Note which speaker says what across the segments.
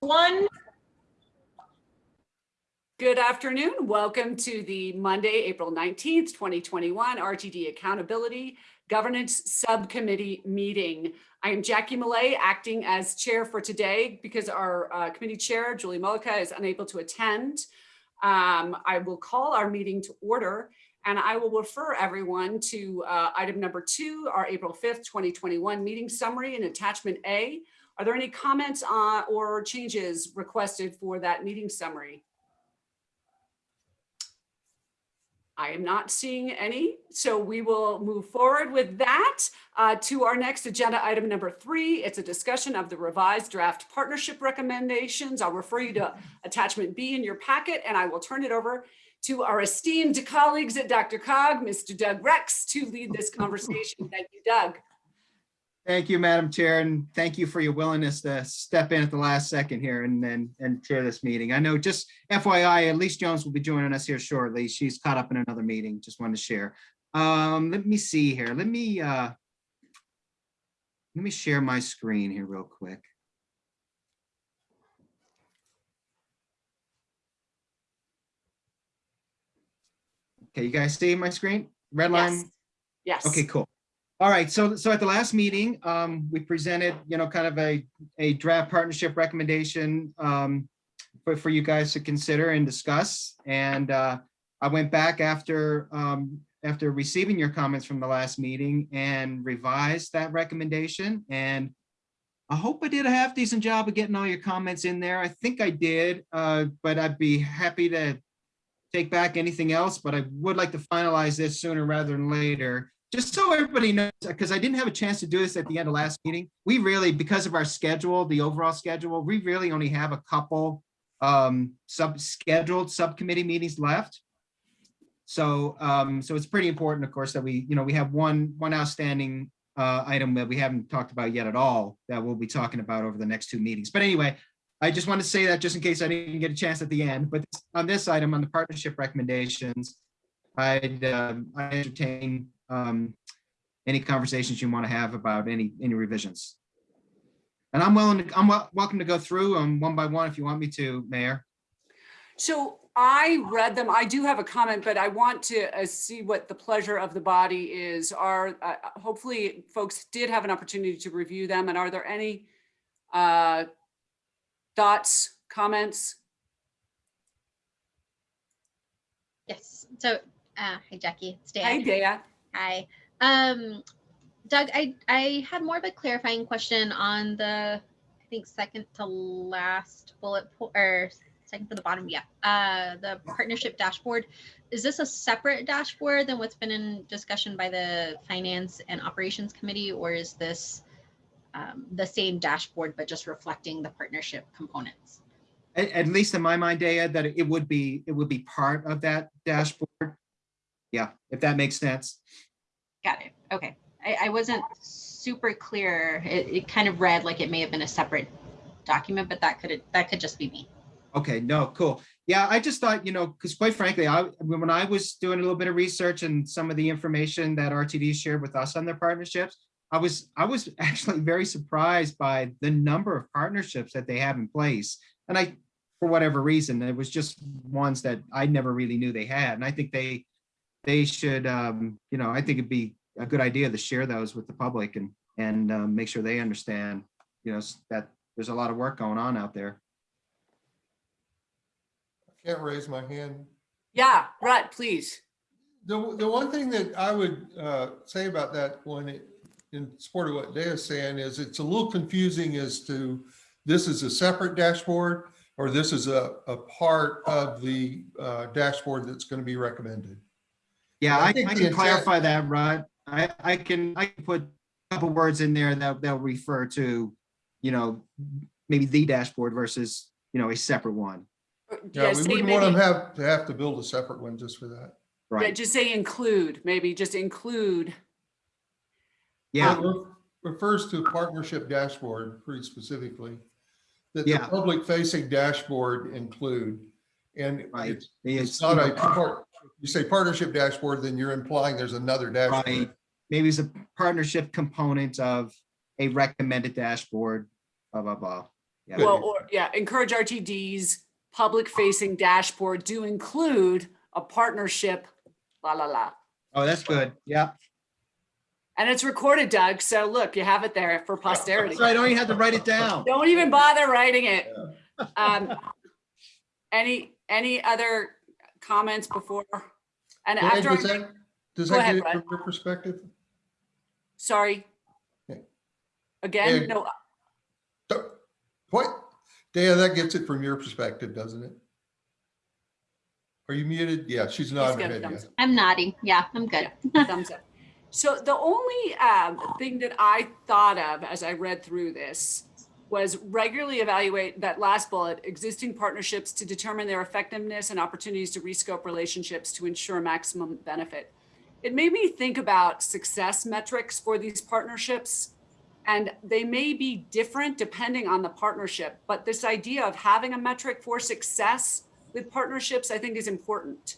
Speaker 1: One,
Speaker 2: Good afternoon. Welcome to the Monday, April 19th, 2021 RTD Accountability Governance Subcommittee meeting. I am Jackie Millet, acting as chair for today because our uh, committee chair, Julie Mullica, is unable to attend. Um, I will call our meeting to order and I will refer everyone to uh, item number two, our April 5th, 2021 meeting summary and attachment A. Are there any comments uh, or changes requested for that meeting summary? I am not seeing any, so we will move forward with that uh, to our next agenda item number three. It's a discussion of the revised draft partnership recommendations. I'll refer you to attachment B in your packet and I will turn it over to our esteemed colleagues at DRCOG, Mr. Doug Rex, to lead this conversation. Thank you, Doug.
Speaker 3: Thank you, Madam Chair, and thank you for your willingness to step in at the last second here and and, and chair this meeting. I know just FYI, Elise Jones will be joining us here shortly. She's caught up in another meeting. Just wanted to share. Um, let me see here. Let me uh, let me share my screen here real quick. Okay, you guys see my screen? Red line?
Speaker 2: Yes. Yes.
Speaker 3: Okay, cool. All right, so so at the last meeting, um, we presented, you know, kind of a a draft partnership recommendation um, for for you guys to consider and discuss. And uh, I went back after um, after receiving your comments from the last meeting and revised that recommendation. And I hope I did a half decent job of getting all your comments in there. I think I did, uh, but I'd be happy to take back anything else. But I would like to finalize this sooner rather than later just so everybody knows, because I didn't have a chance to do this at the end of last meeting, we really, because of our schedule, the overall schedule, we really only have a couple um, sub scheduled subcommittee meetings left. So, um, so it's pretty important, of course, that we, you know, we have one one outstanding uh, item that we haven't talked about yet at all that we'll be talking about over the next two meetings. But anyway, I just want to say that just in case I didn't get a chance at the end. But on this item, on the partnership recommendations, I'd um, I entertain um, any conversations you want to have about any any revisions. And I'm willing to, I'm welcome to go through them one by one if you want me to, Mayor.
Speaker 2: So I read them. I do have a comment, but I want to uh, see what the pleasure of the body is. Are uh, hopefully folks did have an opportunity to review them. And are there any uh, thoughts, comments?
Speaker 4: Yes. So, uh, hi, Jackie. It's Dan.
Speaker 2: Hi, Dea.
Speaker 4: Hi. Um, Doug, I, I had more of a clarifying question on the, I think, second to last bullet po- or second from the bottom. Yeah. Uh, the partnership dashboard. Is this a separate dashboard than what's been in discussion by the finance and operations committee, or is this um, the same dashboard but just reflecting the partnership components?
Speaker 3: At, at least in my mind, Dea, that it would be it would be part of that dashboard. Yeah, if that makes sense.
Speaker 4: Got it. Okay. I, I wasn't super clear. It, it kind of read like it may have been a separate document, but that could that could just be me.
Speaker 3: Okay, no, cool. Yeah, I just thought, you know, because quite frankly, I when I was doing a little bit of research and some of the information that RTD shared with us on their partnerships, I was I was actually very surprised by the number of partnerships that they have in place. And I, for whatever reason, it was just ones that I never really knew they had. And I think they they should, um, you know, I think it'd be a good idea to share those with the public and and um, make sure they understand, you know, that there's a lot of work going on out there.
Speaker 5: I can't raise my hand.
Speaker 2: Yeah, Rut, please.
Speaker 5: The, the one thing that I would uh, say about that one, it- in support of what Dea's saying, is it's a little confusing as to this is a separate dashboard or this is a, a part of the uh, dashboard that's going to be recommended.
Speaker 3: Yeah,
Speaker 5: I
Speaker 3: I, I
Speaker 5: think the
Speaker 3: can
Speaker 5: intent-
Speaker 3: clarify that, Rod. I, I can, I can put a couple words in there that they'll refer to, you know, maybe the dashboard versus, you know, a separate one.
Speaker 5: Yeah, we wouldn't want them
Speaker 2: maybe-
Speaker 5: have to have to build a separate one just for that.
Speaker 2: Yeah,
Speaker 3: Right.
Speaker 2: just say include, maybe just include.
Speaker 3: Yeah,
Speaker 5: It re- Refers to a partnership dashboard pretty specifically. That the public facing dashboard include. And
Speaker 3: right.
Speaker 5: it's
Speaker 3: It's,
Speaker 5: It's not a part, you say partnership dashboard, then you're implying there's another dashboard.
Speaker 3: right. Maybe it's a partnership component of a recommended dashboard, blah, blah, blah. Yeah.
Speaker 2: Well, or, yeah, encourage RTD's public facing dashboard to include a partnership, la, la, la.
Speaker 3: Oh, that's good. Yeah.
Speaker 2: And it's recorded, Doug. So look, you have it there for posterity.
Speaker 3: So I don't even have to write it down.
Speaker 2: Don't even bother writing it. Um, any, any other comments before? And
Speaker 5: Ed,
Speaker 2: after,
Speaker 5: Does that, does
Speaker 2: Go
Speaker 5: that
Speaker 2: ahead,
Speaker 5: get it from your perspective?
Speaker 2: sorry.
Speaker 5: Okay.
Speaker 2: Again,
Speaker 5: Ed.
Speaker 2: no,
Speaker 5: Don't- What? Daya, that gets it from your perspective, doesn't it? Are you muted? Yeah, she's
Speaker 2: he's
Speaker 5: nodding
Speaker 2: got
Speaker 5: her head,
Speaker 2: thumbs
Speaker 4: I'm nodding. Yeah, I'm good.
Speaker 2: thumbs up. So the only um, thing that I thought of as I read through this was regularly evaluate that last bullet, existing partnerships to determine their effectiveness and opportunities to rescope relationships to ensure maximum benefit. It made me think about success metrics for these partnerships. And they may be different depending on the partnership, but this idea of having a metric for success with partnerships, I think is important.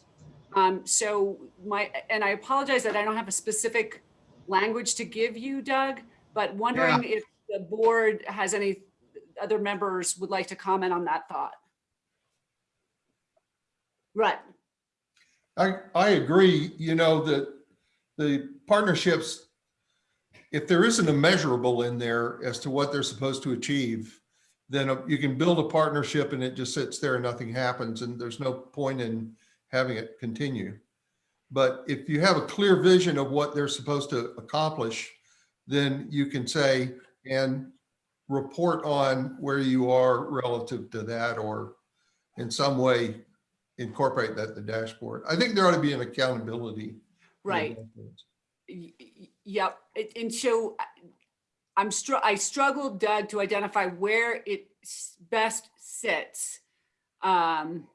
Speaker 2: Um, so my, and I apologize that I don't have a specific language to give you, Doug, but wondering if the board has any other members would like to comment on that thought. Right,
Speaker 5: I, I agree, you know, that the partnerships, if there isn't a measurable in there as to what they're supposed to achieve, then uh, you can build a partnership and it just sits there and nothing happens and there's no point in having it continue. But if you have a clear vision of what they're supposed to accomplish, then you can say and report on where you are relative to that or in some way incorporate that in the dashboard. I think there ought to be an accountability.
Speaker 2: right.
Speaker 5: dashboards.
Speaker 2: Y- y- Yep, and so I- I'm str- I struggled, Doug, to identify where it best sits. Um,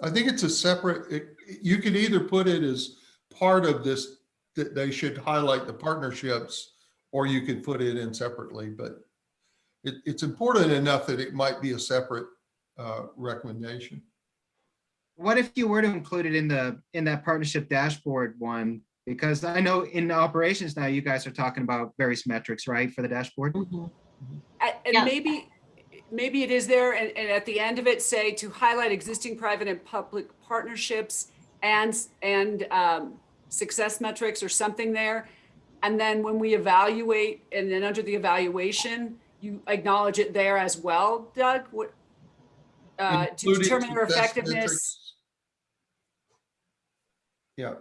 Speaker 5: I think it's a separate, it- you could either put it as part of this, that they should highlight the partnerships, or you could put it in separately, but it, it's important enough that it might be a separate uh, recommendation.
Speaker 3: What if you were to include it in the, in that partnership dashboard one? Because I know in operations now, you guys are talking about various metrics, right, for the dashboard?
Speaker 2: a-
Speaker 4: Yeah.
Speaker 2: And maybe, maybe it is there, and, and at the end of it, say to highlight existing private and public partnerships and, and um, success metrics or something there. And then when we evaluate, and then under the evaluation, you acknowledge it there as well, Doug? What? uh, To
Speaker 5: Including
Speaker 2: determine their
Speaker 5: success
Speaker 2: effectiveness.
Speaker 5: metrics. Yeah.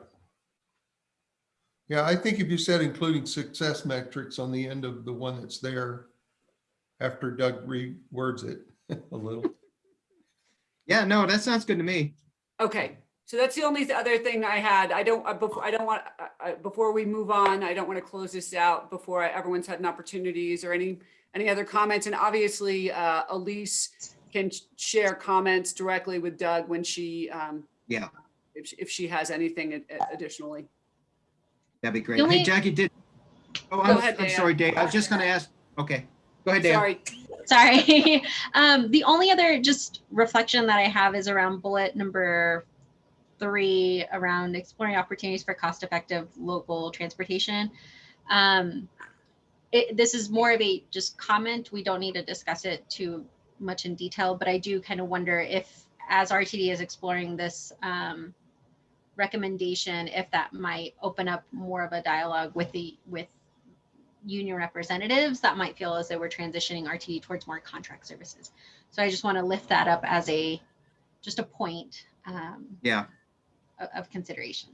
Speaker 5: Yeah, I think if you said including success metrics on the end of the one that's there, after Doug rewords it a little.
Speaker 3: Yeah, no, that sounds good to me.
Speaker 2: Okay, so that's the only other thing I had. I don't, uh, before, I don't want, uh, uh, before we move on, I don't want to close this out before I- everyone's had an opportunities or any, any other comments. And obviously, uh, Elise can sh- share comments directly with Doug when she, um,
Speaker 3: Yeah.
Speaker 2: if, she- if she has anything additionally.
Speaker 3: That'd be great.
Speaker 4: The
Speaker 3: Hey, Jackie did. Oh, I'm,
Speaker 2: ahead,
Speaker 3: I'm sorry, Dave. I was just gonna ask, okay, go ahead, Dave.
Speaker 2: Sorry,
Speaker 4: Sorry. um, the only other just reflection that I have is around bullet number three around exploring opportunities for cost effective local transportation. Um, it, this is more of a just comment. We don't need to discuss it too much in detail, but I do kind of wonder if, as RTD is exploring this um, recommendation, if that might open up more of a dialogue with the with union representatives that might feel as though we're transitioning RTD towards more contract services. So I just want to lift that up as a just a point um,
Speaker 3: Yeah,
Speaker 4: of, of consideration.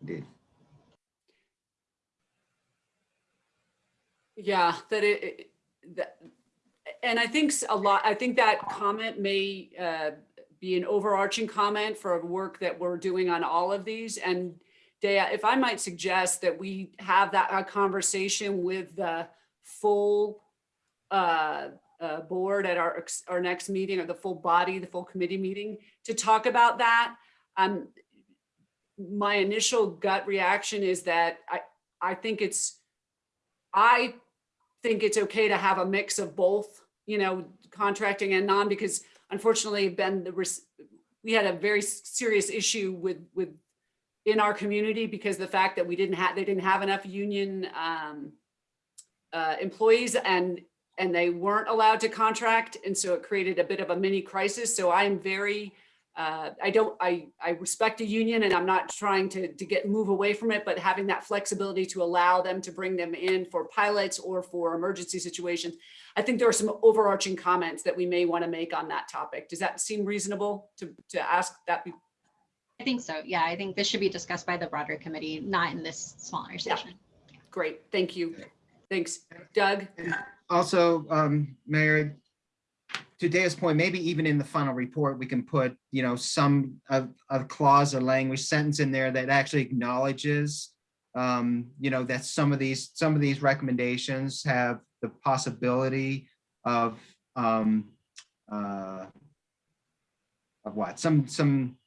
Speaker 3: indeed.
Speaker 2: yeah, that it- it, that, and I think a lot, I think that comment may uh, be an overarching comment for work that we're doing on all of these. And Dea, if I might suggest that we have that conversation with the full uh, uh, board at our, our next meeting, or the full body, the full committee meeting, to talk about that. Um, My initial gut reaction is that I, I think it's, I think it's okay to have a mix of both, you know, contracting and non, because unfortunately, Ben, the, we had a very serious issue with, with, in our community because the fact that we didn't have, they didn't have enough union um, uh, employees and and they weren't allowed to contract. And so it created a bit of a mini crisis. So I am very, uh, I don't, I, I respect a union and I'm not trying to, to get, move away from it, but having that flexibility to allow them to bring them in for pilots or for emergency situations. I think there are some overarching comments that we may want to make on that topic. Does that seem reasonable to, to ask that? be-
Speaker 4: I think so. Yeah, I think this should be discussed by the broader committee, not in this smaller
Speaker 2: Yeah.
Speaker 4: session.
Speaker 2: Great, thank you. Thanks. Doug?
Speaker 3: Also, um, Mayor, to Dave's point, maybe even in the final report, we can put, you know, some of, of clause or language sentence in there that actually acknowledges, um, you know, that some of these, some of these recommendations have the possibility of, um, uh, of what, some, some,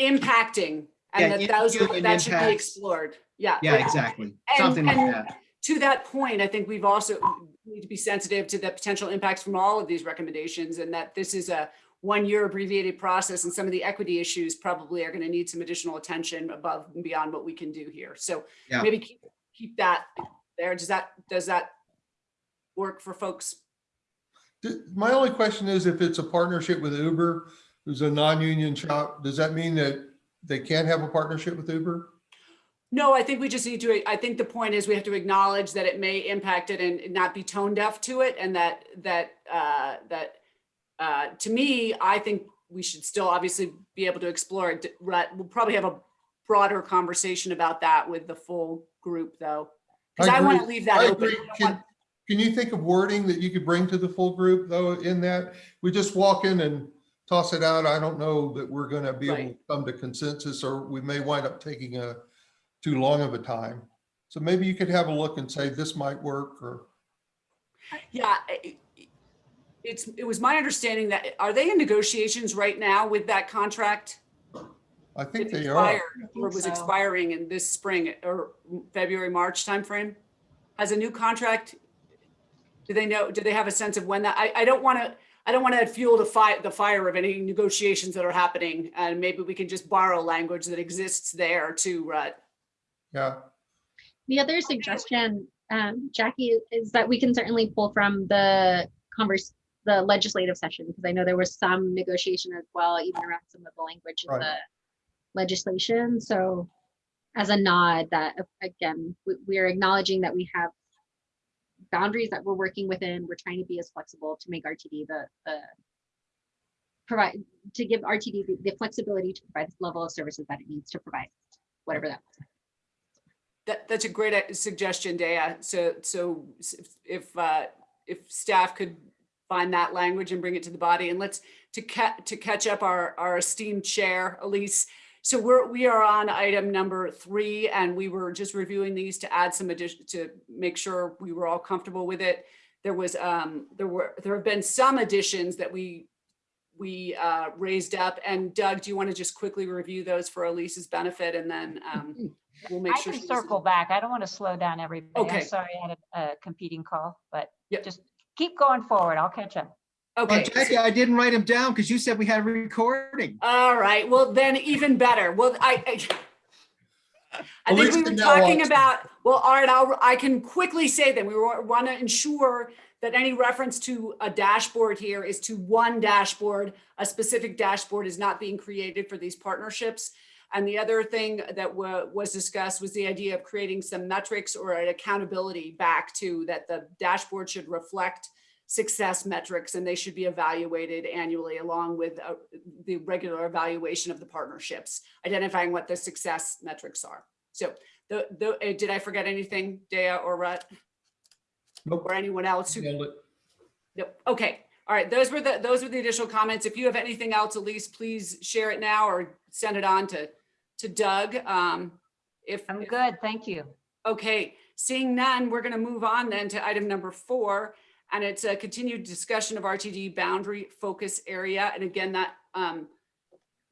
Speaker 2: Impacting,
Speaker 3: Yeah,
Speaker 2: and that those, that should be explored. Yeah.
Speaker 3: yeah, exactly, something like that.
Speaker 2: To that point, I think we've also need to be sensitive to the potential impacts from all of these recommendations and that this is a one-year abbreviated process and some of the equity issues probably are going to need some additional attention above and beyond what we can do here. So
Speaker 3: Yeah.
Speaker 2: maybe keep, keep that there. Does that, does that work for folks?
Speaker 5: My only question is if it's a partnership with Uber, who's a non-union shop, does that mean that they can't have a partnership with Uber?
Speaker 2: No, I think we just need to, I think the point is we have to acknowledge that it may impact it and not be tone deaf to it and that, that, uh, that, uh, to me, I think we should still obviously be able to explore it. We'll probably have a broader conversation about that with the full group though. Cause I want to leave that
Speaker 5: I
Speaker 2: open.
Speaker 5: Can, can you think of wording that you could bring to the full group though in that? We just walk in and toss it out. I don't know that we're gonna be able to come to consensus or we may wind up taking a too long of a time. So maybe you could have a look and say, this might work or,
Speaker 2: Yeah, i- i- it's, it was my understanding that, are they in negotiations right now with that contract?
Speaker 5: I think
Speaker 2: It
Speaker 5: they are.
Speaker 2: expired Or was
Speaker 4: so.
Speaker 2: expiring in this spring or February, March timeframe? Has a new contract? Do they know, do they have a sense of when that, I, I don't want to, I don't want to fuel the fire, the fire of any negotiations that are happening. And maybe we can just borrow language that exists there to, uh,
Speaker 5: Yeah.
Speaker 4: The other suggestion, um, Jackie, is that we can certainly pull from the converse, the legislative session, because I know there was some negotiation as well, even around some of the language in
Speaker 5: Right.
Speaker 4: the legislation. So as a nod that, again, we, we are acknowledging that we have boundaries that we're working within. We're trying to be as flexible to make RTD the, the provide, to give RTD the- the flexibility to provide the level of services that it needs to provide, whatever that
Speaker 2: that, that's a great uh, suggestion, Dea. So, so if, uh, if staff could find that language and bring it to the body and let's, to ca, to catch up our, our esteemed chair, Elise. So we're, we are on item number three and we were just reviewing these to add some addition, to make sure we were all comfortable with it. There was, um, there were, there have been some additions that we, we, uh, raised up and Doug, do you want to just quickly review those for Elise's benefit and then, um, we'll make
Speaker 1: I
Speaker 2: sure.
Speaker 1: can
Speaker 2: she's-
Speaker 1: circle back. I don't want to slow down everybody.
Speaker 2: Okay.
Speaker 1: I'm sorry I had a, a competing call, but
Speaker 2: Yep.
Speaker 1: just keep going forward. I'll catch up.
Speaker 2: Okay.
Speaker 3: Oh, Jackie, I didn't write them down because you said we had a recording.
Speaker 2: All right, well, then even better. Well, I, I, I think we were talking
Speaker 5: watch.
Speaker 2: about, well, all right, I'll, I can quickly say that we want to ensure that any reference to a dashboard here is to one dashboard. A specific dashboard is not being created for these partnerships. And the other thing that was discussed was the idea of creating some metrics or an accountability back to that the dashboard should reflect success metrics and they should be evaluated annually along with uh, the regular evaluation of the partnerships, identifying what the success metrics are. So the, the, uh, did I forget anything, Dea or Rut
Speaker 5: Nope.
Speaker 2: or anyone else who. Yep, okay. All right, those were the, those were the additional comments. If you have anything else, Elise, please share it now or send it on to, to Doug. Um, if.
Speaker 1: I'm
Speaker 2: if-
Speaker 1: good. Thank you.
Speaker 2: Okay, seeing none, we're gonna move on then to item number four. And it's a continued discussion of RTD boundary focus area. And again, that um,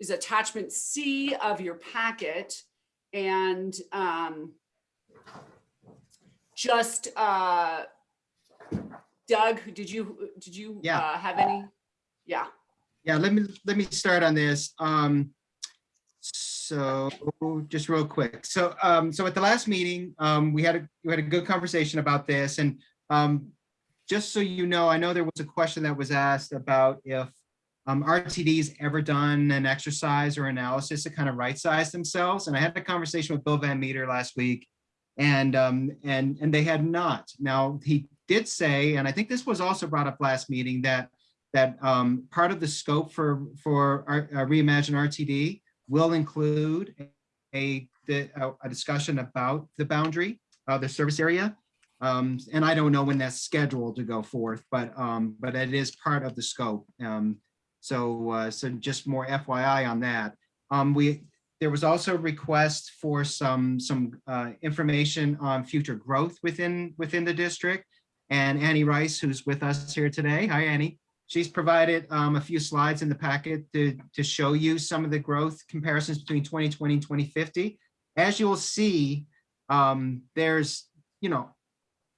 Speaker 2: is attachment C of your packet. And um, just uh, Doug, did you, did you
Speaker 3: Yeah.
Speaker 2: uh, have any? Yeah,
Speaker 3: Yeah, let me, let me start on this. Um, so just real quick. So, um, so at the last meeting, um, we had a, we had a good conversation about this and, um, just so you know, I know there was a question that was asked about if um, RTD's ever done an exercise or analysis to kind of right-size themselves. And I had a conversation with Bill Van Meter last week and, um, and, and they had not. Now, he did say, and I think this was also brought up last meeting, that, that um, part of the scope for, for our, uh, Reimagine RTD will include a, a, discussion about the boundary, uh, the service area. Um, and I don't know when that's scheduled to go forth, but, um, but it is part of the scope. Um, so, uh, so just more FYI on that. Um, we, there was also a request for some, some, uh, information on future growth within, within the district. And Annie Rice, who's with us here today. Hi, Annie. She's provided, um, a few slides in the packet to, to show you some of the growth comparisons between 2020 and 2050. As you'll see, um, there's, you know,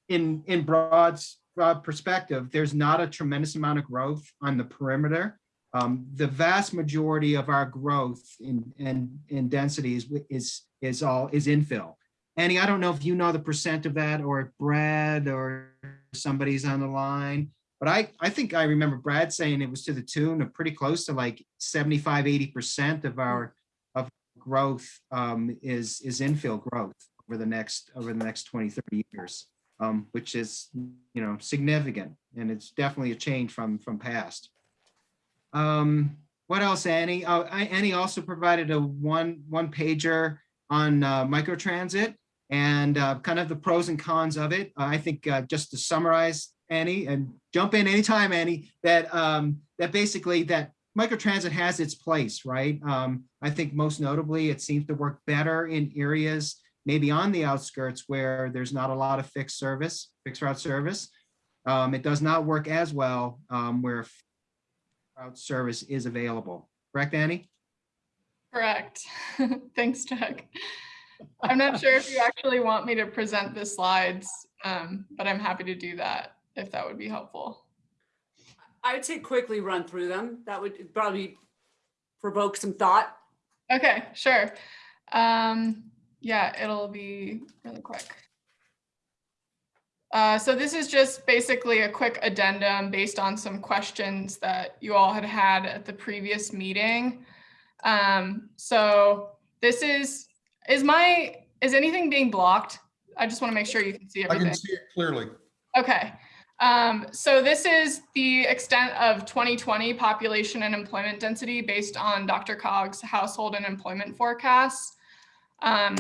Speaker 3: in, in broad, broad perspective, there's not a tremendous amount of growth on the perimeter. Um, the vast majority of our growth in, in, in densities is, is all, is infill. Annie, I don't know if you know the percent of that or Brad or somebody's on the line, but I, I think I remember Brad saying it was to the tune of pretty close to like 75, 80% of our, of growth um, is, is infill growth over the next, over the next 20, 30 years um, which is, you know, significant, and it's definitely a change from, from past. Um, what else, Annie? Oh, I- Annie also provided a one, one pager on uh, microtransit and uh, kind of the pros and cons of it. I think uh, just to summarize, Annie, and jump in anytime, Annie, that, um, that basically that microtransit has its place, right? Um, I think most notably, it seems to work better in areas maybe on the outskirts where there's not a lot of fixed service, fixed route service. Um, it does not work as well um, where route service is available. Correct, Annie?
Speaker 6: Correct. Thanks, Chuck. I'm not sure if you actually want me to present the slides, um, but I'm happy to do that if that would be helpful.
Speaker 2: I would say quickly run through them. That would probably provoke some thought.
Speaker 6: Okay, sure. Um, yeah, it'll be really quick. Uh, so this is just basically a quick addendum based on some questions that you all had had at the previous meeting. Um, so this is, is my, is anything being blocked? I just want to make sure you can see everything.
Speaker 5: I
Speaker 6: everything.
Speaker 5: can see it clearly.
Speaker 6: Okay, um, so this is the extent of 2020 population and employment density based on DRCOG's household and employment forecasts. Um,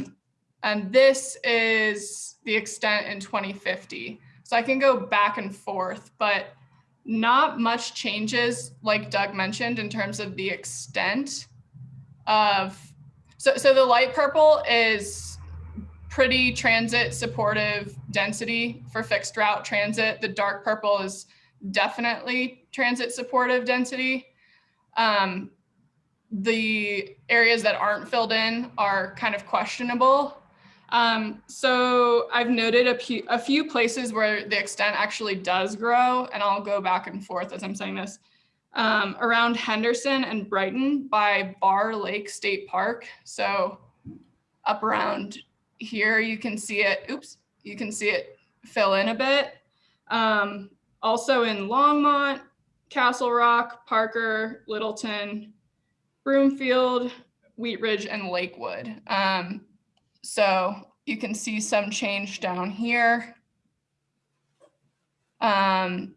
Speaker 6: and this is the extent in 2050. So I can go back and forth, but not much changes, like Doug mentioned, in terms of the extent of, so, so the light purple is pretty transit supportive density for fixed route transit. The dark purple is definitely transit supportive density. Um, the areas that aren't filled in are kind of questionable. Um, so I've noted a few, a few places where the extent actually does grow, and I'll go back and forth as I'm saying this. Um, around Henderson and Brighton by Barr Lake State Park. So up around here, you can see it, oops, you can see it fill in a bit. Um, also in Longmont, Castle Rock, Parker, Littleton, Broomfield, Wheat Ridge, and Lakewood. Um, so you can see some change down here. Um,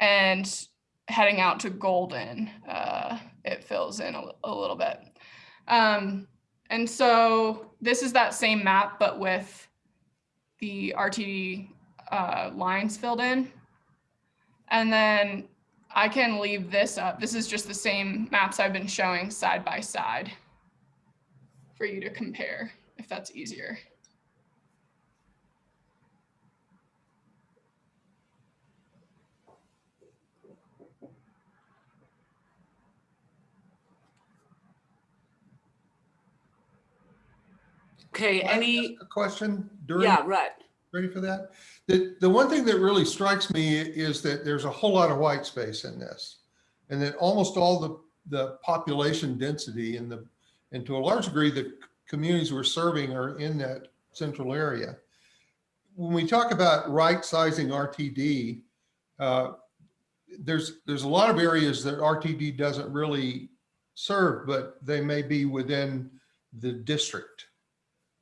Speaker 6: and heading out to Golden, uh, it fills in a, a little bit. Um, and so this is that same map, but with the RTD uh, lines filled in. And then I can leave this up. This is just the same maps I've been showing side by side for you to compare, if that's easier.
Speaker 2: Okay,
Speaker 5: Can
Speaker 2: any,
Speaker 5: question during,
Speaker 2: yeah, right.
Speaker 5: ready for that? The, the one thing that really strikes me is that there's a whole lot of white space in this. And that almost all the, the population density and the, and to a large degree, the communities we're serving are in that central area. When we talk about right sizing RTD, uh, there's, there's a lot of areas that RTD doesn't really serve, but they may be within the district.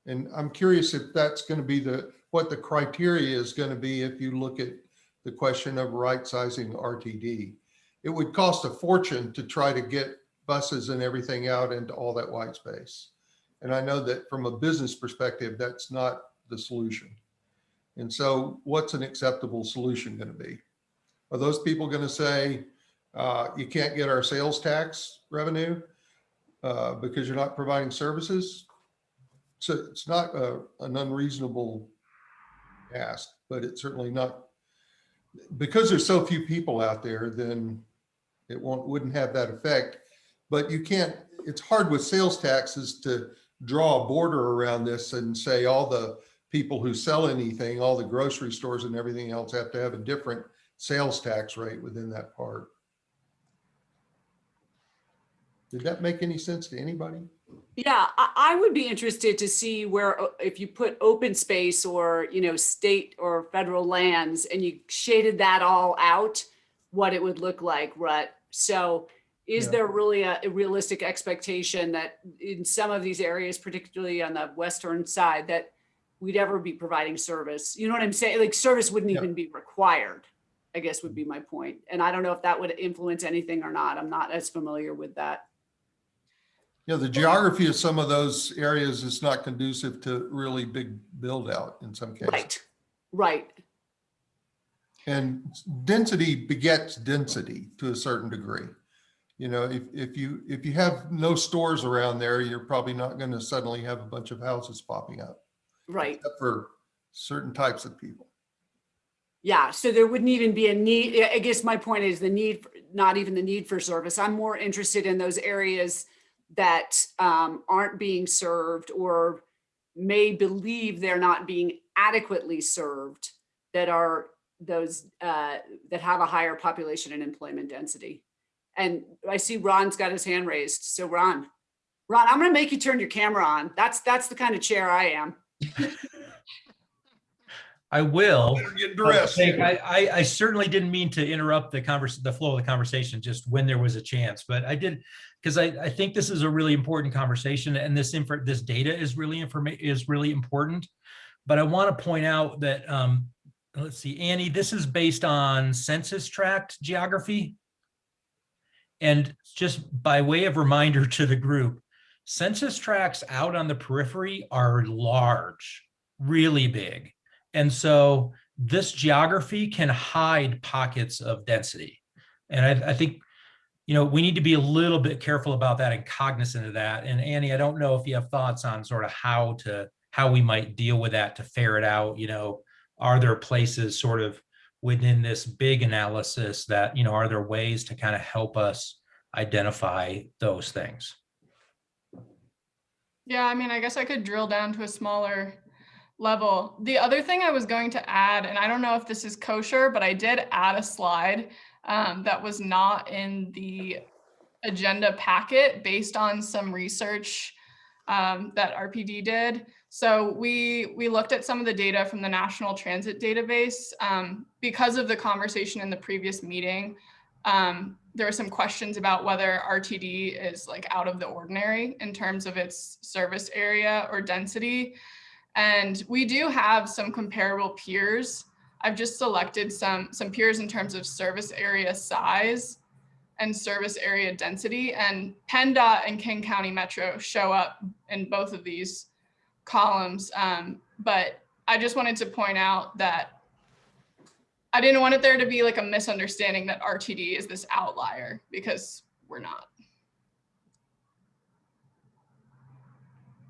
Speaker 5: And I'm curious if that's going to be the, what the criteria is going to be if you look at the question of right sizing RTD. It would cost a fortune to try to get buses and everything out into all that white space. And I know that from a business perspective, that's not the solution. And so what's an acceptable solution going to be? Are those people going to say, uh, you can't get our sales tax revenue uh, because you're not providing services? So it's not a, an unreasonable ask, but it's certainly not, because there's so few people out there, then it won't, wouldn't have that effect. But you can't, it's hard with sales taxes to draw a border around this and say all the people who sell anything, all the grocery stores and everything else have to have a different sales tax rate within that part. Did that make any sense to anybody?
Speaker 2: Yeah, I, I would be interested to see where, if you put open space or, you know, state or federal lands and you shaded that all out, what it would look like, Rut. So is
Speaker 5: Yeah.
Speaker 2: there really a a realistic expectation that in some of these areas, particularly on the western side, that we'd ever be providing service? You know what I'm saying? Like service wouldn't
Speaker 5: Yeah.
Speaker 2: even be required, I guess would be my point. And I don't know if that would influence anything or not. I'm not as familiar with that.
Speaker 5: You know, the geography of some of those areas is not conducive to really big build out in some cases.
Speaker 2: Right, right.
Speaker 5: And density begets density to a certain degree. You know, if, if you, if you have no stores around there, you're probably not going to suddenly have a bunch of houses popping up.
Speaker 2: Right.
Speaker 5: Except for certain types of people.
Speaker 2: Yeah, so there wouldn't even be a need, I- I guess my point is the need, for- not even the need for service. I'm more interested in those areas that um, aren't being served or may believe they're not being adequately served that are those uh, that have a higher population and employment density. And I see Ron's got his hand raised. So Ron, Ron, I'm gonna make you turn your camera on. That's, that's the kind of chair I am.
Speaker 7: I will.
Speaker 5: Get dressed.
Speaker 7: I, I, I certainly didn't mean to interrupt the convers, the flow of the conversation, just when there was a chance, but I did, because I, I think this is a really important conversation and this info, this data is really informa, is really important. But I want to point out that, um, let's see, Annie, this is based on census tract geography. And just by way of reminder to the group, census tracts out on the periphery are large, really big. And so this geography can hide pockets of density. And I, I think, you know, we need to be a little bit careful about that and cognizant of that. And Annie, I don't know if you have thoughts on sort of how to, how we might deal with that to ferret out, you know, are there places sort of within this big analysis that, you know, are there ways to kind of help us identify those things?
Speaker 6: Yeah, I mean, I guess I could drill down to a smaller level. The other thing I was going to add, and I don't know if this is kosher, but I did add a slide um, that was not in the agenda packet based on some research um, that RPD did. So we we looked at some of the data from the National Transit Database um, because of the conversation in the previous meeting. Um, there were some questions about whether RTD is like out of the ordinary in terms of its service area or density. And we do have some comparable peers. I've just selected some, some peers in terms of service area size and service area density. And PennDOT and King County Metro show up in both of these columns. Um, but I just wanted to point out that I didn't want it there to be like a misunderstanding that RTD is this outlier because we're not.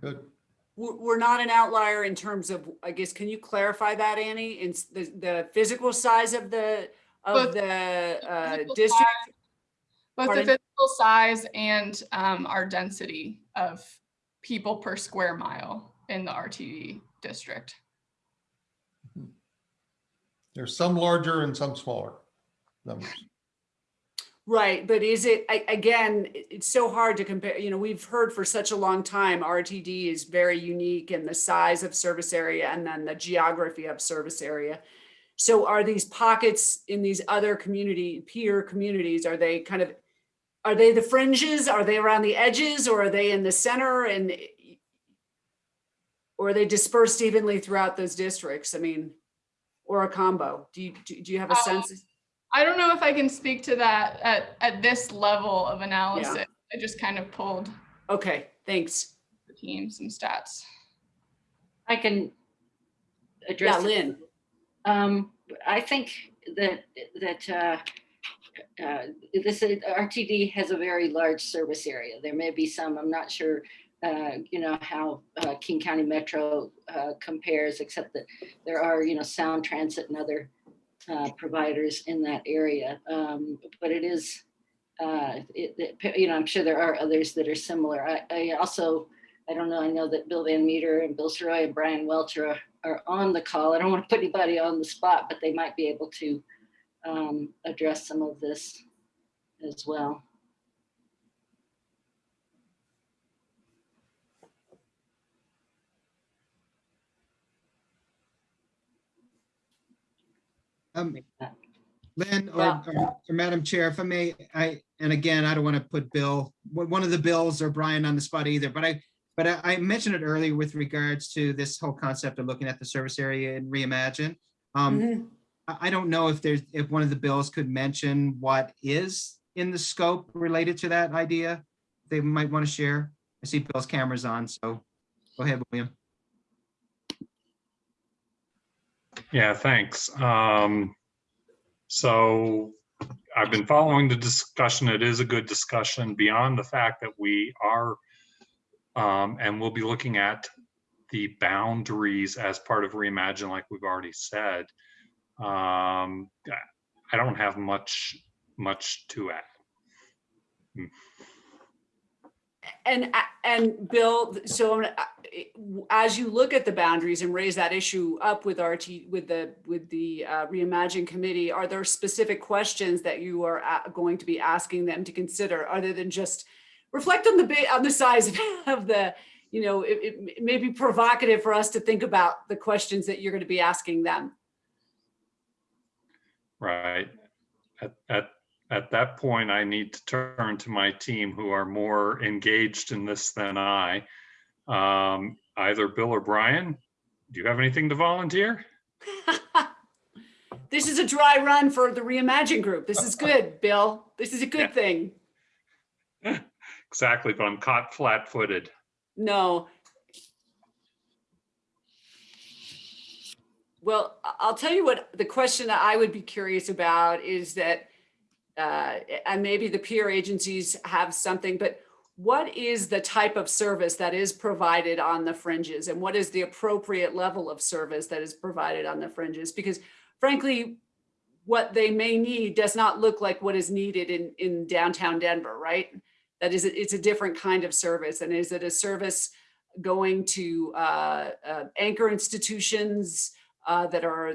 Speaker 5: Good.
Speaker 2: We're, we're not an outlier in terms of, I guess, can you clarify that, Annie? In the, the physical size of the, of
Speaker 6: Both
Speaker 2: the uh,
Speaker 6: physical
Speaker 2: district?
Speaker 6: Both
Speaker 2: Pardon?
Speaker 6: the physical size and um, our density of people per square mile in the RTD district.
Speaker 5: There's some larger and some smaller numbers.
Speaker 2: Right, but is it, a- again, it's so hard to compare, you know, we've heard for such a long time, RTD is very unique in the size of service area and then the geography of service area. So are these pockets in these other community, peer communities, are they kind of, are they the fringes? Are they around the edges or are they in the center and or are they dispersed evenly throughout those districts? I mean, or a combo? Do you, do do you have a
Speaker 6: Uh,
Speaker 2: sense?
Speaker 6: I don't know if I can speak to that at, at this level of analysis. I just kind of pulled
Speaker 2: Okay, thanks.
Speaker 6: the team some stats.
Speaker 8: I can address. it.
Speaker 2: Lynn.
Speaker 8: Um, I think that, that, uh, uh, this is- RTD has a very large service area. There may be some, I'm not sure, uh, you know, how, uh, King County Metro, uh, compares, except that there are, you know, Sound Transit and other, uh, providers in that area. Um, but it is, uh, it, it- you know, I'm sure there are others that are similar. I, I also, I don't know, I know that Bill Van Meter and Bill Sirois and Brian Welcher are, are on the call. I don't want to put anybody on the spot, but they might be able to um, address some of this as well.
Speaker 3: Um, Lynn or,
Speaker 2: Yeah.
Speaker 3: or or Madam Chair, if I may, I, and again, I don't want to put Bill, one of the Bills or Brian on the spot either, but I, but I I mentioned it earlier with regards to this whole concept of looking at the service area and reimagine. Um,
Speaker 2: Mhm.
Speaker 3: I, I don't know if there's, if one of the bills could mention what is in the scope related to that idea. They might want to share. I see Bill's camera's on, so go ahead, William.
Speaker 9: Yeah, thanks. Um, so I've been following the discussion. It is a good discussion beyond the fact that we are um, and we'll be looking at the boundaries as part of reimagine, like we've already said. Um, I don't have much, much to add.
Speaker 2: And, and Bill, so I'm as you look at the boundaries and raise that issue up with RT, with the, with the uh, Reimagine Committee, are there specific questions that you are going to be asking them to consider other than just reflect on the, on the size of the, you know, it, it it may be provocative for us to think about the questions that you're going to be asking them.
Speaker 9: Right. At, at, at that point, I need to turn to my team who are more engaged in this than I. Um, either Bill or Brian, do you have anything to volunteer?
Speaker 2: This is a dry run for the Reimagine Group. This is good, Bill. This is a good thing.
Speaker 9: Exactly, but I'm caught flat-footed.
Speaker 2: No. Well, I- I'll tell you what, the question that I would be curious about is that, uh, and maybe the peer agencies have something, but what is the type of service that is provided on the fringes? And what is the appropriate level of service that is provided on the fringes? Because frankly, what they may need does not look like what is needed in, in downtown Denver, right? That is, it's a different kind of service. And is it a service going to uh, uh, anchor institutions uh, that are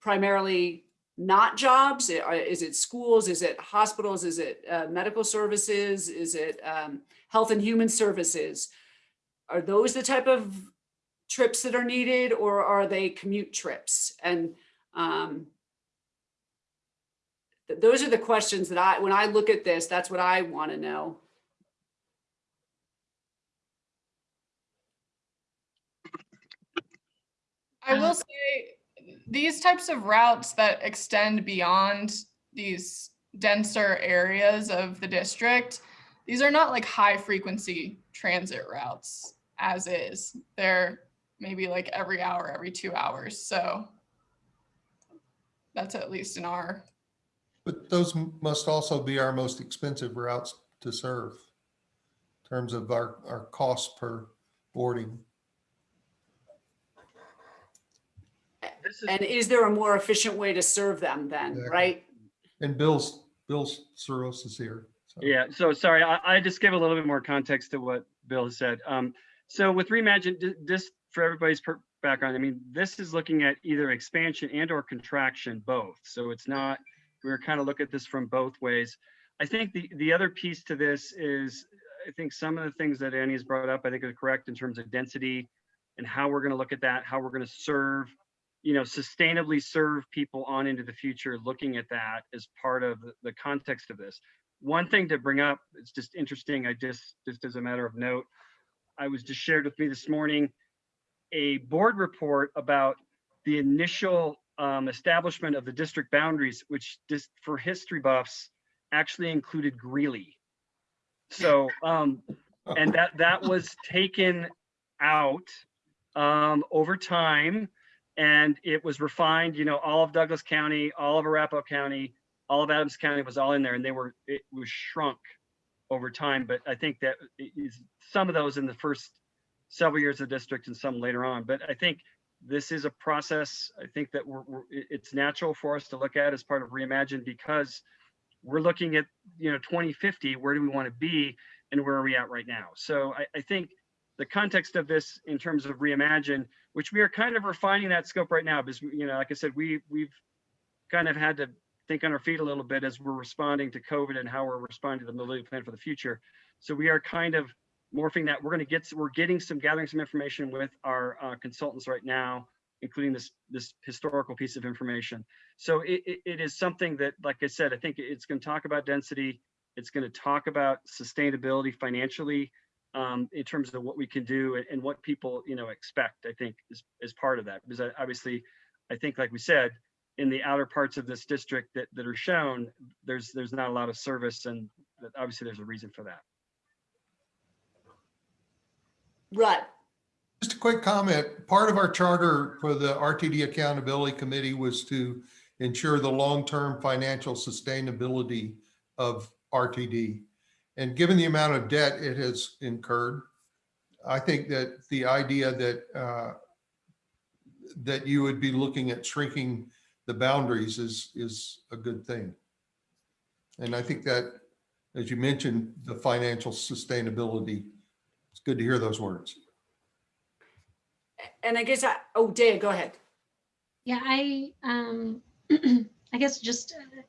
Speaker 2: primarily not jobs? Is it schools? Is it hospitals? Is it uh, medical services? Is it um, health and human services? Are those the type of trips that are needed or are they commute trips? And um, th- those are the questions that I, when I look at this, that's what I want to know.
Speaker 6: I will say these types of routes that extend beyond these denser areas of the district, these are not like high frequency transit routes as is. They're maybe like every hour, every two hours. So that's at least in our,
Speaker 5: But those must also be our most expensive routes to serve in terms of our, our cost per boarding.
Speaker 2: And is there a more efficient way to serve them then,
Speaker 5: Exactly.
Speaker 2: right?
Speaker 5: And Bill's, Bill's Sirois is here. so.
Speaker 10: Yeah, so sorry, I, I just give a little bit more context to what Bill has said. Um, so with Reimagine, ju- just for everybody's per- background, I mean, this is looking at either expansion and or contraction, both. So it's not, we're kind of look at this from both ways. I think the, the other piece to this is, I think some of the things that Annie has brought up, I think are correct in terms of density and how we're going to look at that, how we're going to serve you know, sustainably serve people on into the future, looking at that as part of the- context of this. One thing to bring up, it's just interesting, I just, just as a matter of note, I was just shared with me this morning, a board report about the initial um, establishment of the district boundaries, which just for history buffs actually included Greeley. So, um, and that, that was taken out um, over time. And it was refined, you know, all of Douglas County, all of Arapahoe County, all of Adams County was all in there and they were, it was shrunk over time. But I think that is some of those in the first several years of district and some later on. But I think this is a process, I think that we're, we're- it's natural for us to look at as part of Reimagine because we're looking at, you know, 2050, where do we want to be and where are we at right now? So I, I think the context of this in terms of Reimagine, which we are kind of refining that scope right now, because, you know, like I said, we, we've kind of had to think on our feet a little bit as we're responding to COVID and how we're responding to the mobility plan for the future. So we are kind of morphing that. We're going to get, we're getting some, gathering some information with our uh, consultants right now, including this, this historical piece of information. So it, it, it is something that, like I said, I think it's going to talk about density. It's going to talk about sustainability financially um, in terms of what we can do and, and what people, you know, expect, I think is, is part of that. Because I, obviously, I think, like we said, in the outer parts of this district that, that are shown, there's, there's not a lot of service and obviously there's a reason for that.
Speaker 2: Right.
Speaker 5: Just a quick comment. Part of our charter for the RTD Accountability Committee was to ensure the long-term financial sustainability of RTD. And given the amount of debt it has incurred, I think that the idea that uh, that you would be looking at shrinking the boundaries is, is a good thing. And I think that, as you mentioned, the financial sustainability, it's good to hear those words.
Speaker 2: And I guess I, oh, Dea, go ahead.
Speaker 4: Yeah, I, um, I guess just uh,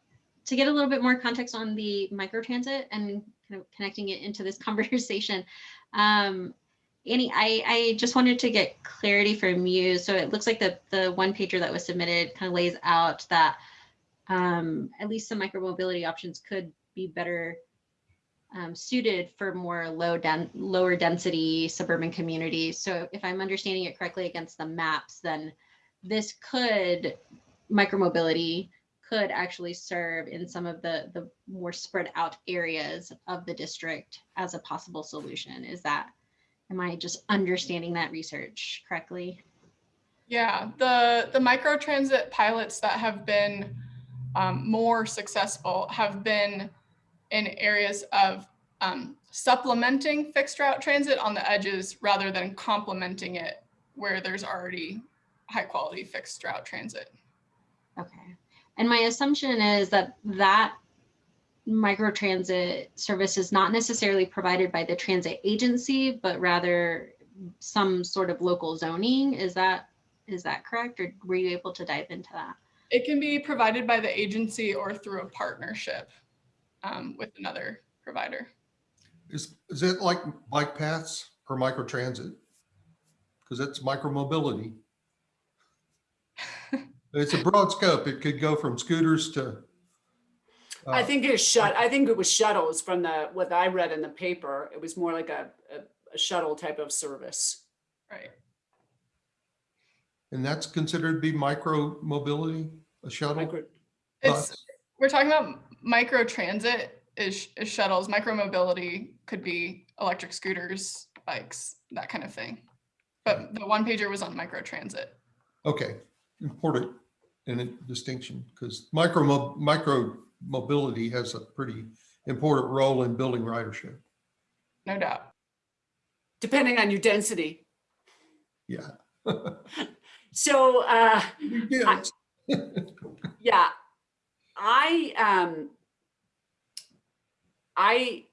Speaker 4: to get a little bit more context on the microtransit and kind of connecting it into this conversation. Um, Annie, I, I just wanted to get clarity from you. So it looks like the, the one pager that was submitted kind of lays out that um, at least some micromobility options could be better um, suited for more low den lower density suburban communities. So if I'm understanding it correctly against the maps, then this could micromobility could actually serve in some of the the more spread out areas of the district as a possible solution. Is that am I just understanding that research correctly?
Speaker 6: Yeah, the, the micro transit pilots that have been um, more successful have been in areas of um, supplementing fixed route transit on the edges rather than complementing it where there's already high quality fixed route transit.
Speaker 4: Okay. And my assumption is that that microtransit service is not necessarily provided by the transit agency, but rather some sort of local zoning. Is that is that correct? Or were you able to dive into that?
Speaker 6: It can be provided by the agency or through a partnership um, with another provider.
Speaker 5: Is, is it like bike paths or microtransit? Because it's micromobility. It's a broad scope. It could go from scooters to.
Speaker 2: I
Speaker 5: uh,
Speaker 2: think it's shut, I think it was shuttles from the, what I read in the paper. It was more like a, a- a shuttle type of service.
Speaker 6: Right.
Speaker 5: And that's considered to be micro mobility, a shuttle?
Speaker 2: Micro-
Speaker 6: It's, we're talking about micro transit is, is shuttles, micro mobility could be electric scooters, bikes, that kind of thing. But the one pager was on micro transit.
Speaker 5: Okay, important in a distinction because micro, micro mobility has a pretty important role in building ridership.
Speaker 6: No doubt.
Speaker 2: Depending on your density.
Speaker 5: Yeah.
Speaker 2: So, uh,
Speaker 5: Yes.
Speaker 2: yeah, I, um, I,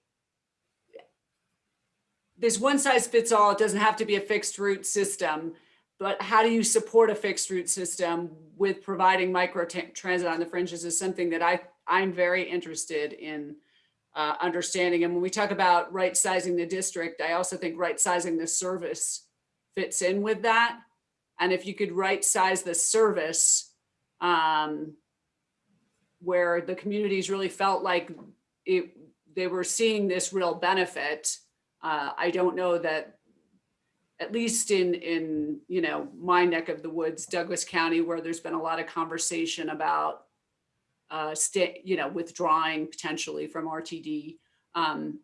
Speaker 2: there's one size fits all. It doesn't have to be a fixed route system. But how do you support a fixed route system with providing micro transit on the fringes is something that I, I'm very interested in uh, understanding. And when we talk about right sizing the district, I also think right sizing the service fits in with that. And if you could right size the service, um, where the communities really felt like it, they were seeing this real benefit. Uh, I don't know that, at least in, in, you know, my neck of the woods, Douglas County, where there's been a lot of conversation about uh, stay, you know, withdrawing potentially from RTD. Um,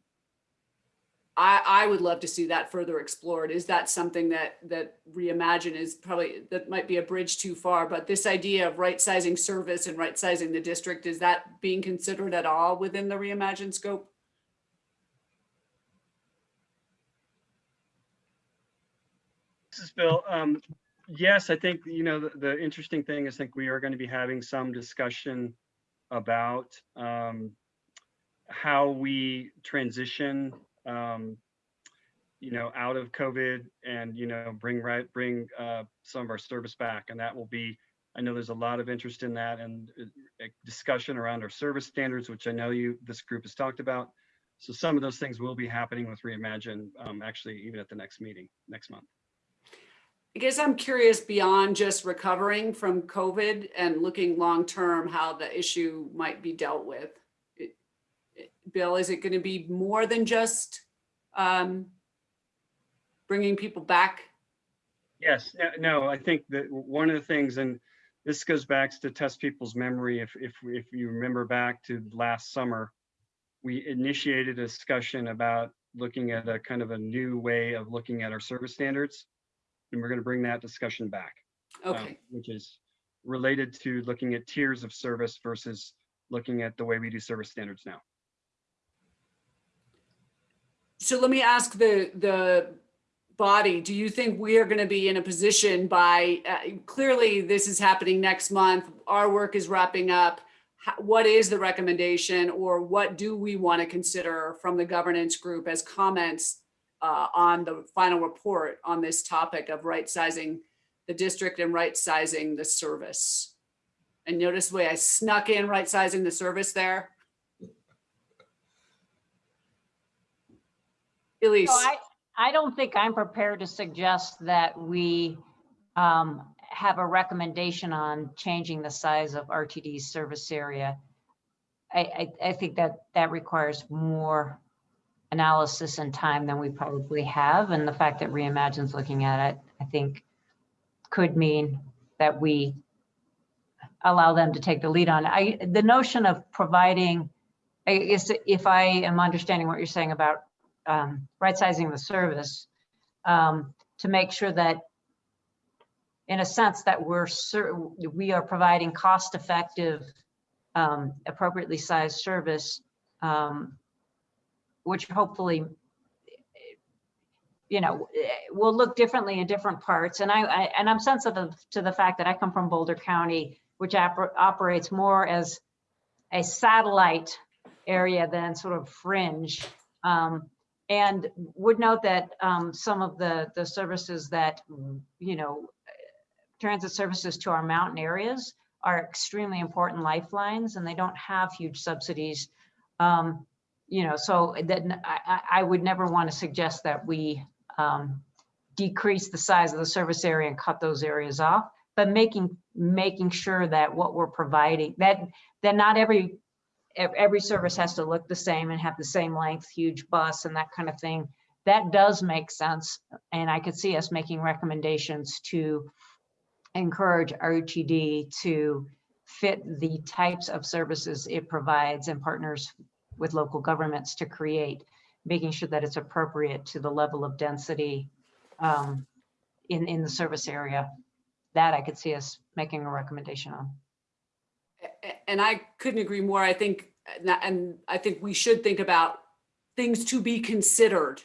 Speaker 2: I, I would love to see that further explored. Is that something that, that Reimagine is probably, that might be a bridge too far, but this idea of right sizing service and right sizing the district, is that being considered at all within the Reimagine scope?
Speaker 10: This is Bill. Um, yes, I think, you know, the, the interesting thing is I think we are going to be having some discussion about um, how we transition, um, you know, out of COVID and, you know, bring right, bring uh, some of our service back. And that will be, I know there's a lot of interest in that and uh, discussion around our service standards, which I know you, this group has talked about. So some of those things will be happening with Reimagine, um, actually even at the next meeting next month.
Speaker 2: I guess I'm curious beyond just recovering from COVID and looking long-term how the issue might be dealt with. It- it- Bill, is it going to be more than just um, bringing people back?
Speaker 10: Yes, no, I think that one of the things, and this goes back to test people's memory, if, if, if you remember back to last summer, we initiated a discussion about looking at a kind of a new way of looking at our service standards. And we're going to bring that discussion back. um, Which is related to looking at tiers of service versus looking at the way we do service standards now.
Speaker 2: so let me ask the, the body, do you think we are going to be in a position by, uh, clearly this is happening next month, our work is wrapping up. What is the recommendation or what do we want to consider from the governance group as comments uh, on the final report on this topic of right sizing the district and right sizing the service? And notice the way I snuck in right sizing the service there? Elise?
Speaker 1: So I, I don't think I'm prepared to suggest that we um, have a recommendation on changing the size of RTD's service area. I, I, I think that that requires more analysis and time than we probably have. And the fact that Reimagine's looking at it, I think could mean that we allow them to take the lead on. it. I, the notion of providing, I guess if I am understanding what you're saying about um, right sizing the service um, to make sure that in a sense that we're we are providing cost effective um, appropriately sized service um, which hopefully you know will look differently in different parts and I, I and I'm sensitive to the fact that I come from Boulder County which oper- operates more as a satellite area than sort of fringe um, and would note that um, some of the, the services that, you know, transit services to our mountain areas are extremely important lifelines and they don't have huge subsidies. Um, you know, so that I, I- would never want to suggest that we um, decrease the size of the service area and cut those areas off, but making, making sure that what we're providing, that, that not every every service has to look the same and have the same length, huge bus and that kind of thing. That does make sense. And I could see us making recommendations to encourage RTD to fit the types of services it provides and partners with local governments to create, making sure that it's appropriate to the level of density um, in, in the service area. That I could see us making a recommendation on.
Speaker 2: And I couldn't agree more. I think, and I- and I think we should think about things to be considered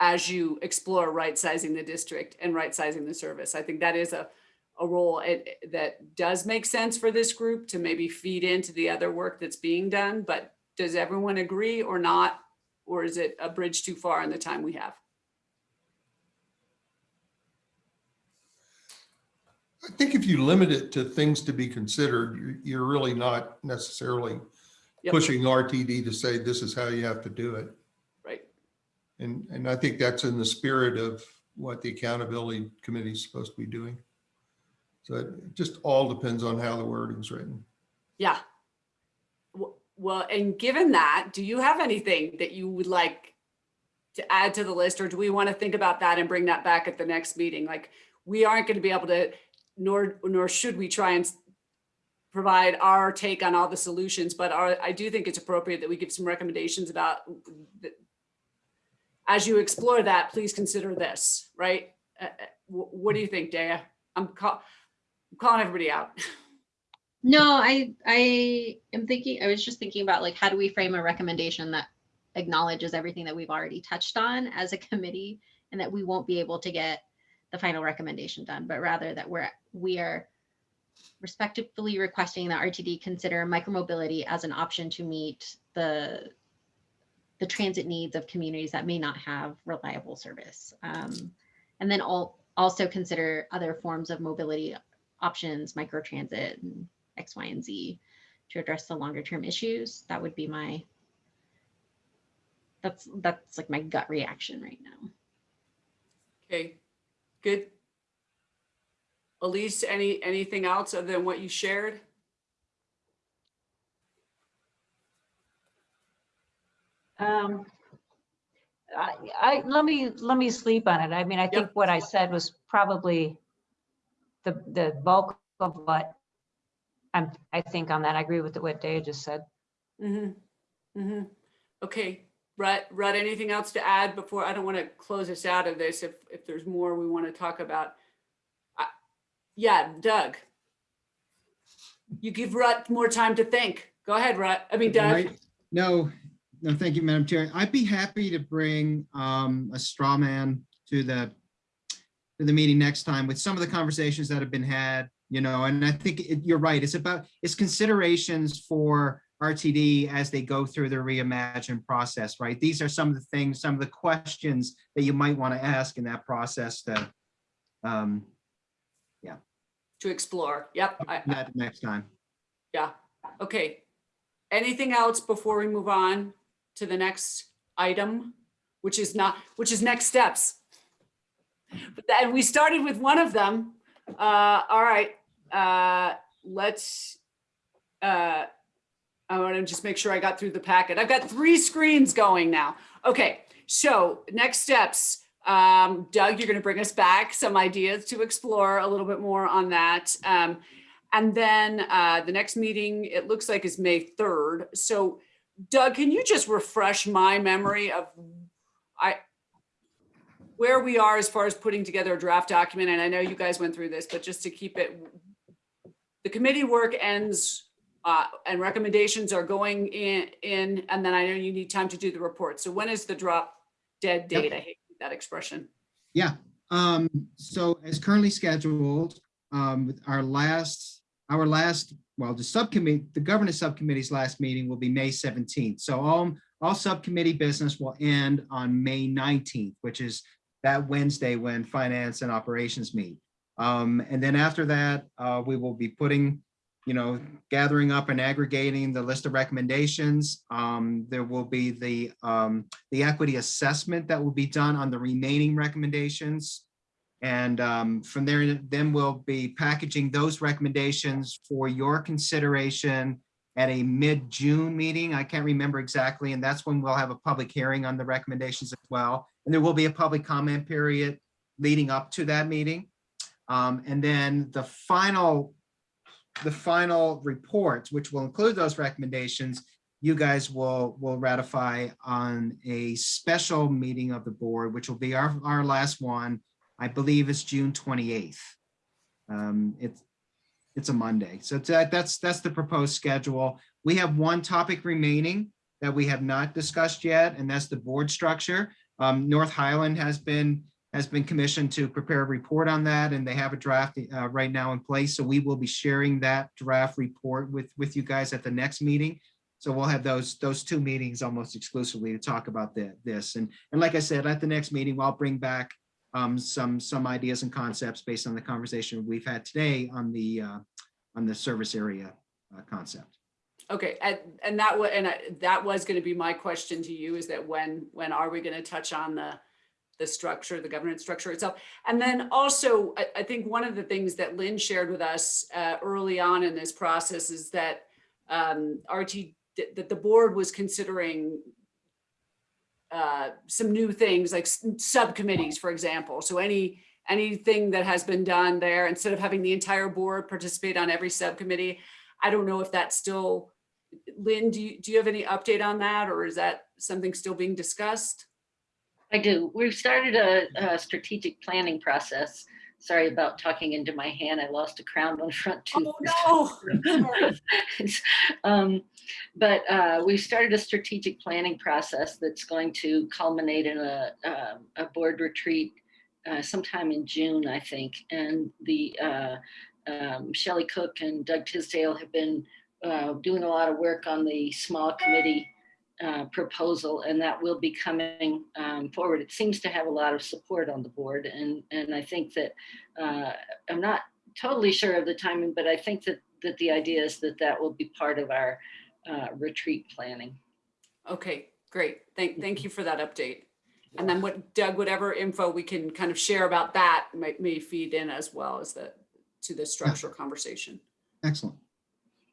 Speaker 2: as you explore right sizing the district and right sizing the service. I think that is a, a role it- that does make sense for this group to maybe feed into the other work that's being done. But does everyone agree or not? Or is it a bridge too far in the time we have?
Speaker 5: I think if you limit it to things to be considered, you're, you're really not necessarily
Speaker 2: Yep.
Speaker 5: pushing RTD to say this is how you have to do it.
Speaker 2: Right.
Speaker 5: And, and I think that's in the spirit of what the accountability committee is supposed to be doing. So it just all depends on how the wording's written.
Speaker 2: Yeah. Well, and given that, do you have anything that you would like to add to the list, or do we want to think about that and bring that back at the next meeting? Like, we aren't going to be able to, nor, nor should we try and provide our take on all the solutions, but our, I do think it's appropriate that we give some recommendations about the- as you explore that, please consider this, right? Uh, uh, What do you think, Daya? I'm call, I'm calling everybody out.
Speaker 4: No, I I am thinking I was just thinking about like how do we frame a recommendation that acknowledges everything that we've already touched on as a committee and that we won't be able to get the final recommendation done, but rather that we're we are respectively requesting that RTD consider micromobility as an option to meet the the transit needs of communities that may not have reliable service. Um, and then all, also consider other forms of mobility options, microtransit and X, Y, and Z to address the longer term issues. That would be my, that's, that's like my gut reaction right now.
Speaker 2: Okay, good. Elise, any, anything else other than what you shared?
Speaker 1: Um, I, I, let me, let me sleep on it. I mean, I think what I said was probably the, the bulk of what I'm, I think on that. I agree with what Dave just said.
Speaker 2: Mm-hmm, mm-hmm. Okay, Rut, Rut, anything else to add before, I don't want to close us out of this if, if there's more we want to talk about. I- Yeah, Doug. You give Rut more time to think. Go ahead, Rut. I mean, Doug.
Speaker 3: Right. No, no, thank you, Madam Chair. I'd be happy to bring um, a straw man to the to the meeting next time with some of the conversations that have been had, you know, and I think it- you're right. It's about, it's considerations for RTD as they go through the reimagine process, right? These are some of the things, some of the questions that you might want to ask in that process to um, yeah.
Speaker 2: To explore. Yep. I-
Speaker 3: that next time.
Speaker 2: Yeah, okay. Anything else before we move on to the next item, which is not, which is next steps? But then we started with one of them. Uh, all right, uh, let's, uh, I want to just make sure I got through the packet. I've got three screens going now. Okay, so next steps. Um, Doug, you're going to bring us back some ideas to explore a little bit more on that. Um, and then uh, the next meeting, it looks like is May 3rd. So Doug, can you just refresh my memory of I where we are as far as putting together a draft document? And I know you guys went through this, but just to keep it, the committee work ends uh, and recommendations are going in, in, and then I know you need time to do the report. So when is the drop dead
Speaker 3: Yep.
Speaker 2: date? I hate that expression.
Speaker 3: Yeah, um, so as currently scheduled, um, our last, our last, well, the subcommittee, the governance subcommittee's last meeting will be May seventeenth. So all, all subcommittee business will end on May nineteenth, which is that Wednesday when finance and operations meet. Um, and then after that, uh, we will be putting, you know, gathering up and aggregating the list of recommendations. Um, there will be the, um, the equity assessment that will be done on the remaining recommendations. And um, from there, then we'll be packaging those recommendations for your consideration at a mid-June meeting. I can't remember exactly, and that's when we'll have a public hearing on the recommendations as well. And there will be a public comment period leading up to that meeting. Um, and then the final, the final report, which will include those recommendations, you guys will, will ratify on a special meeting of the board, which will be our, our last one. I believe it's June 28th. Um, it's, it's a Monday. So that, that's, that's the proposed schedule. We have one topic remaining that we have not discussed yet, and that's the board structure. Um, North Highland has been, has been commissioned to prepare a report on that, and they have a draft uh, right now in place. So we will be sharing that draft report with, with you guys at the next meeting. So we'll have those, those two meetings almost exclusively to talk about the, this. And, and like I said, at the next meeting, I'll bring back um, some, some ideas and concepts based on the conversation we've had today on the, uh, on the service area uh, concept.
Speaker 2: Okay, and, and that was, and I- that was gonna be my question to you, is that when, when are we gonna touch on the, the structure, the governance structure itself. And then also, I, I think one of the things that Lynn shared with us uh, early on in this process is that um, RT, that the board was considering uh, some new things like subcommittees, for example. So any, anything that has been done there, instead of having the entire board participate on every subcommittee, I don't know if that's still, Lynn, do you, do you have any update on that? Or is that something still being discussed?
Speaker 8: I do. We've started a, a strategic planning process. Sorry about talking into my hand. I lost a crown on front tooth.
Speaker 2: Oh, no.
Speaker 8: Um, But uh, we've started a strategic planning process that's going to culminate in a, um, a board retreat uh, sometime in June, I think. And the uh, um, Shelley Cook and Doug Tisdale have been uh, doing a lot of work on the small committee uh, proposal, and that will be coming um, forward. It seems to have a lot of support on the board, and and I think that uh, I'm not totally sure of the timing, but I think that that the idea is that that will be part of our uh, retreat planning.
Speaker 2: Okay, great. Thank, thank you for that update. And then what Doug, whatever info we can kind of share about that may, may feed in as well as the, to the structural conversation.
Speaker 3: Excellent.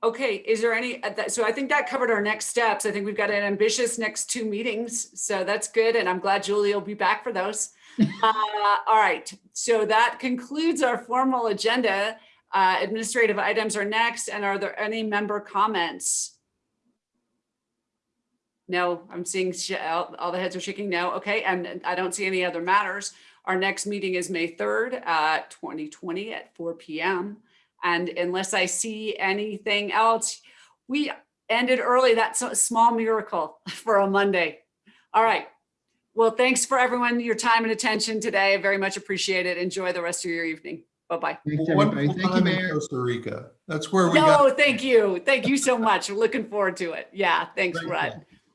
Speaker 2: Okay, is there any, uh, so I think that covered our next steps. I think we've got an ambitious next two meetings, so that's good. And I'm glad Julie will be back for those. Uh, All right, so that concludes our formal agenda. Uh, Administrative items are next, and are there any member comments? No, I'm seeing all all the heads are shaking no. Okay, and I don't see any other matters. Our next meeting is May 3rd, uh, 2020 at 4 PM. And unless I see anything else, we ended early. That's a small miracle for a Monday. All right. Well, thanks for everyone, your time and attention today. I very much appreciate it. Enjoy the rest of your evening. Bye-bye.
Speaker 3: Thanks, everybody.
Speaker 5: Wonderful
Speaker 3: Thank you, Mayor.
Speaker 5: Costa Rica. That's where we got.
Speaker 2: No, thank you. Thank you so much. Looking forward to it. Yeah, thanks,
Speaker 3: Great,
Speaker 2: Rudd.
Speaker 3: yeah.